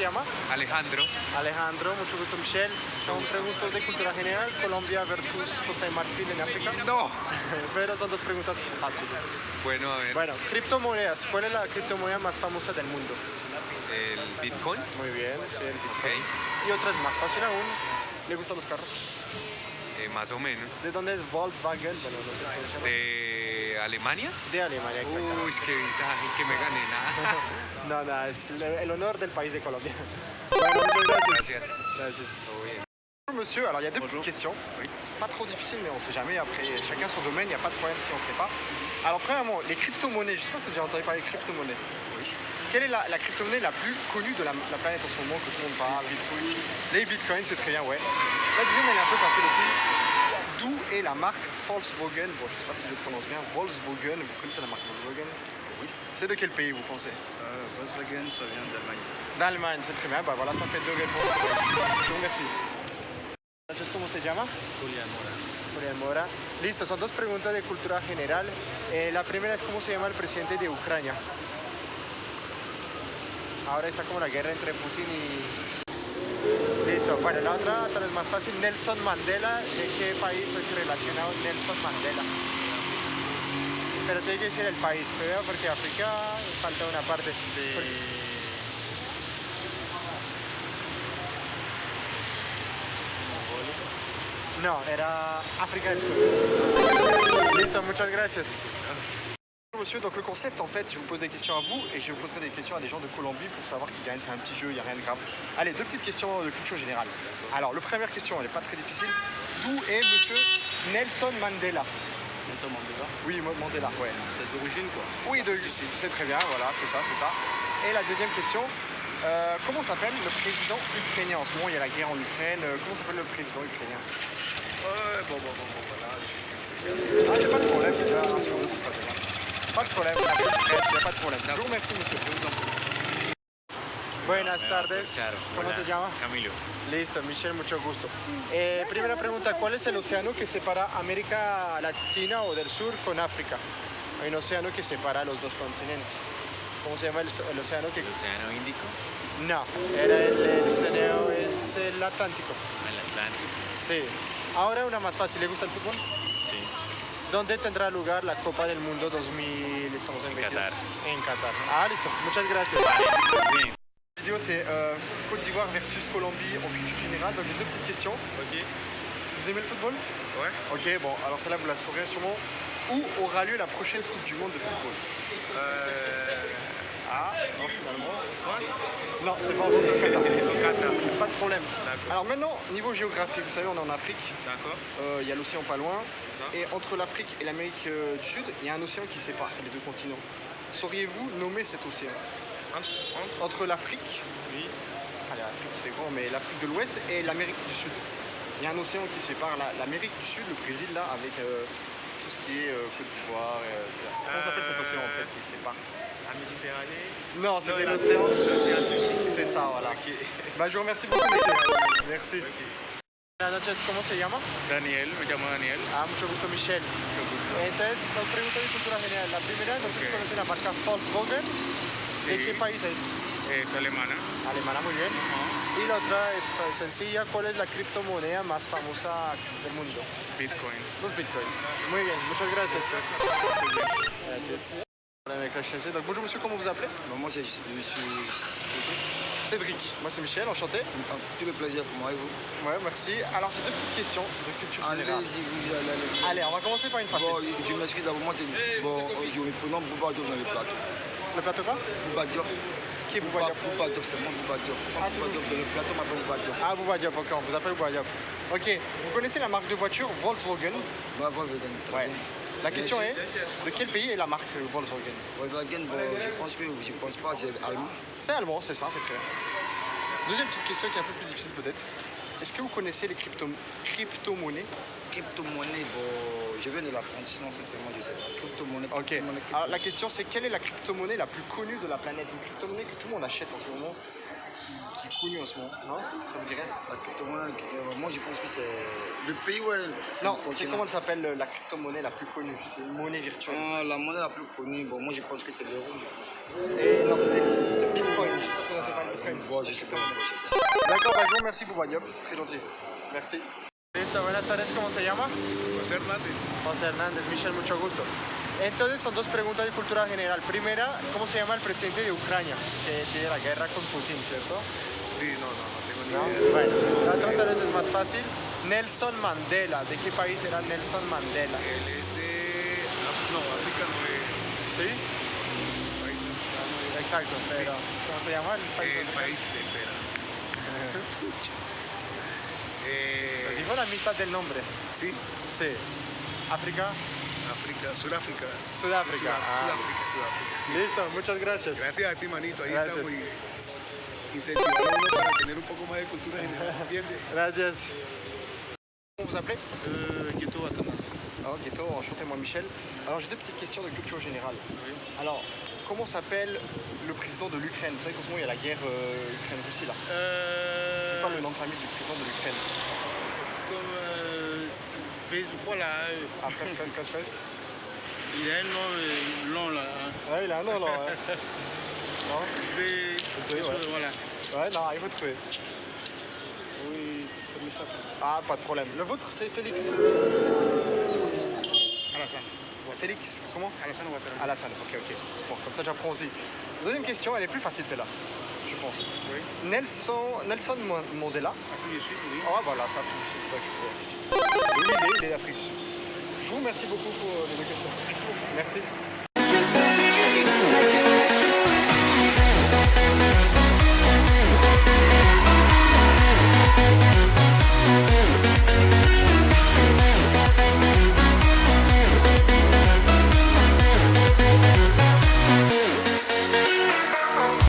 llama? Alejandro. Alejandro, mucho gusto Michelle. Son preguntas de cultura general, Colombia versus Costa de Marfil en África. No. Pero son dos preguntas fáciles. Bueno, a ver, Bueno, criptomonedas. ¿Cuál es la criptomoneda más famosa del mundo? el Bitcoin. Muy bien, sí, el. Bitcoin. Y otra es más fácil aún. ¿Le gustan los carros? eh, más o menos. ¿De dónde es Volkswagen? Bueno, no sé. De Alemania? De Alemania, exactamente. Uy, qué visaje, que me gané nada. No, nada, es el honor del país de Colombia. Bueno, muchas gracias. Gracias. Gracias. Todo bien. Bonjour monsieur, alors il y a deux Bonjour. petites questions. C'est pas trop difficile, mais on sait jamais. Après, chacun son domaine, il n'y a pas de problème si on ne sait pas. Alors, premièrement, les crypto-monnaies. Je sais pas si vous avez entendu parler de crypto-monnaies. Oui. Quelle est la, la crypto-monnaie la plus connue de la, la planète en ce moment que tout le monde parle? Les bitcoins, c'est très bien, ouais. La deuxième, elle est un peu facile aussi. Est la marque Volkswagen Bon, je sais pas si je le prononce bien. Volkswagen, vous connaissez la marque Volkswagen Oui. C'est de quel pays, vous pensez Euh, Volkswagen, ça vient d'Allemagne. D'Allemagne, c'est très bien. Bah voilà, ça fait deux réponses. Je vous remercie. ¿Cómo se llama? Julián Mora. Julián Mora. Listo, son dos preguntas de cultura general. Eh, la primera es cómo se llama el presidente de Ucrania. Ahora está como la guerra entre Putin y... Listo, bueno, la otra tal vez más fácil. Nelson Mandela, ¿de qué país es relacionado Nelson Mandela? Pero tiene que decir el país, primero porque África falta una parte. Porque- No, era África del Sur. Listo, muchas gracias. Monsieur, donc le concept en fait, je vous pose des questions à vous et je vous poserai des questions à des gens de Colombie pour savoir qui gagne. C'est un petit jeu, il n'y a rien de grave. Allez, deux petites questions de culture générale. Alors, la première question, elle n'est pas très difficile. D'où est monsieur Nelson Mandela? Nelson Mandela. Oui, Mandela, ouais. Des origines, quoi. Oui, de c'est très bien, voilà, c'est ça, c'est ça. Et la deuxième question, euh, comment s'appelle le président ukrainien? En ce moment, il y a la guerre en Ukraine. euh, Comment s'appelle le président ukrainien? Ouais, bon, bon, bon, bon, voilà. Je suis... Ah, il n'y a pas de problème, déjà, un sur deux, ce sera bien. Pas de problème, il n'y a pas de problème. Je vous remercie, monsieur. Buenas tardes. ¿Cómo se llama? Camilo. Listo, Michelle, mucho gusto. Eh, primera pregunta, ¿cuál es el océano que separa América Latina o del Sur con África? Hay un océano que separa los dos continentes. ¿Cómo se llama el, el océano que...? El Océano Índico, No, era el, el océano, es el Atlántico. el Atlántico. Sí. Ahora una más fácil, ¿le gusta el fútbol? Sí. ¿Dónde tendrá lugar la Copa del Mundo 2000? Estamos en, En 22. Qatar. En Qatar. Ah, listo. Muchas gracias. Bien. La vidéo, c'est euh, Côte d'Ivoire versus Colombie en culture générale. Donc, j'ai deux petites questions. Ok. Vous aimez le football? Ouais. Ok, bon, alors celle-là, vous la saurez sûrement. Où aura lieu la prochaine Coupe du Monde de football? Euh... Ah, non, finalement. France Non, c'est pas en France, c'est au Qatar. Au Qatar. Pas de problème. Alors maintenant, niveau géographie, vous savez, on est en Afrique. D'accord. Euh, Il y a l'océan pas loin. Et entre l'Afrique et l'Amérique euh, du Sud, il y a un océan qui sépare les deux continents. Sauriez-vous nommer cet océan? Entre, entre Entre l'Afrique, Oui. enfin l'Afrique c'est grand, mais l'Afrique de l'Ouest et l'Amérique du Sud. Il y a un océan qui sépare la- l'Amérique du Sud, le Brésil là, avec euh, tout ce qui est Côte d'Ivoire. Comment s'appelle cet océan en fait qui sépare? La Méditerranée Non, c'était l'océan. C'est ça, voilà. Ok. Bah, je vous remercie beaucoup, monsieur. Merci. Buenas noches, ¿cómo se llama? Daniel, me llamo Daniel. Ah, mucho gusto, Michelle. Entonces, son preguntas de cultura general. La primera, no sé si conoce la marca Volkswagen. ¿De Sí. qué país es? Es alemana. Alemana, muy bien. Y la otra es sencilla. ¿Cuál es la criptomoneda más famosa del mundo? Bitcoin. Los Bitcoin. Muy bien, muchas gracias. Gracias. Voilà, avec la chaise. Donc, bonjour monsieur, comment vous appelez? Moi, c'est- suis Cédric. Cédric. Moi, c'est Michel, enchanté. Tout le plaisir pour moi et vous? Ouais, merci. Alors, c'est deux petites questions de culture générale. Allez-y, vous allez. allez. Allez, on va commencer par une facile. Bon, je m'excuse d'abord, moi, c'est. Bon, je me prénomme Bouba Diop dans le plateau. Le plateau quoi? Bouba Diop. Qui est Bouba, Bouba Diop Bouba Diop, c'est moi, Bouba Diop. Ah, Bouba vous. Diop dans le plateau, m'appelle Bouba Diop. Ah, Bouba Diop, ok, on vous appelle Bouba Diop. Ok, vous connaissez la marque de voiture Volkswagen? Moi, Volkswagen, très Ouais. bien. La question est, de quel pays est la marque Volkswagen? Volkswagen, bon, je pense que, je pense pas, c'est allemand. C'est allemand, c'est ça, c'est très bien. Deuxième petite question qui est un peu plus difficile peut-être. Est-ce que vous connaissez les crypto- crypto-monnaies? Crypto-monnaie, bon, je viens de la France, sinon, sincèrement, je sais pas. Crypto-monnaie, Ok. crypto-monnaie, Alors la question c'est quelle est la crypto-monnaie la plus connue de la planète? Une crypto-monnaie que tout le monde achète en ce moment, qui, qui est connu en ce moment Non Ça vous rien La crypto-monnaie, moi je pense que c'est le pays où elle. Non, c'est comment elle s'appelle euh, la crypto-monnaie la plus connue? C'est une monnaie virtuelle. Ah, La monnaie la plus connue, bon, moi je pense que c'est l'euro. Et non, c'était le Bitcoin. Je sais pas si on pas le Bitcoin. Bon, je sais pas. D'accord, bah, remercie pour Wadiop, c'est très gentil. Merci. Listo, buenas tardes, ¿cómo se llama? José Hernández. José Hernández, Michel, mucho gusto. Entonces son dos preguntas de cultura general. Primera, ¿cómo se llama el presidente de Ucrania? Que tiene la guerra con Putin, ¿cierto? Sí, no, no, no tengo ni ¿No? idea. Bueno, la otra tal vez es más fácil. Nelson Mandela, ¿de qué país era Nelson Mandela? Él es de. No, África no es. ¿Sí? Exacto, pero ¿cómo se llama el país? el país de espera. Eh, dijo la mitad del nombre. sí, Sí. África, África, Sudáfrica. Sudáfrica. Sudá- Ah. Sudáfrica, Sudáfrica. sí. Listo, muchas gracias. Gracias a ti, manito. Ahí Gracias. está muy incentivando para tener un poco más de cultura general. Bien, bien. Gracias. Comment vous appelez? Euh, Gueto Watana. Alors, Gueto, enchanté, moi Michel. Alors, j'ai deux petites questions de culture générale. Alors, comment s'appelle le président de l'Ukraine? Vous savez qu'en ce moment, il y a la guerre euh, Ukraine-Russie là. Euh, C'est quoi le nom de famille du président de l'Ukraine Bez ou quoi là euh, Ah, presque, presque. Il a un nom euh, long là. hein. Ouais, il a un nom non C'est. Ouais. chose, Voilà. Ouais, non, il faut trouver. Oui, ça m'échappe. Ah, pas de problème. Le vôtre, c'est Félix. Alassane. Félix, comment? Alassane Ouattara. Alassane, ok, ok. Bon, comme ça j'apprends aussi. Deuxième question, elle est plus facile celle-là, pense. Oui. Nelson, Nelson Mandela. Afrique du Sud, oui. Ah voilà, c'est Afrique du Sud, c'est ça que je voulais. Oui, il est, il est d'Afrique du Sud. Je vous remercie beaucoup pour euh, les deux questions. Merci beaucoup. Merci.